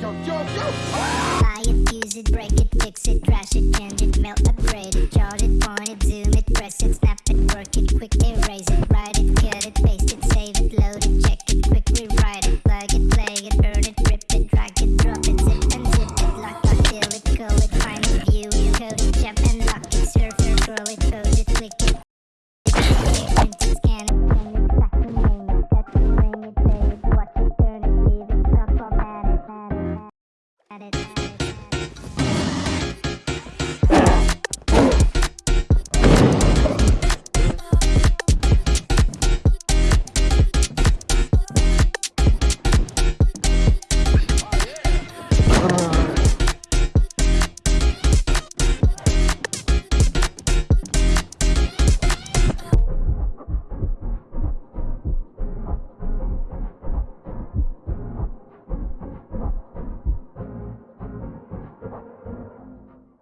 Yo, yo, yo! Buy it, use it, break it, fix it, trash it, change it, melt, upgrade it, chart at it.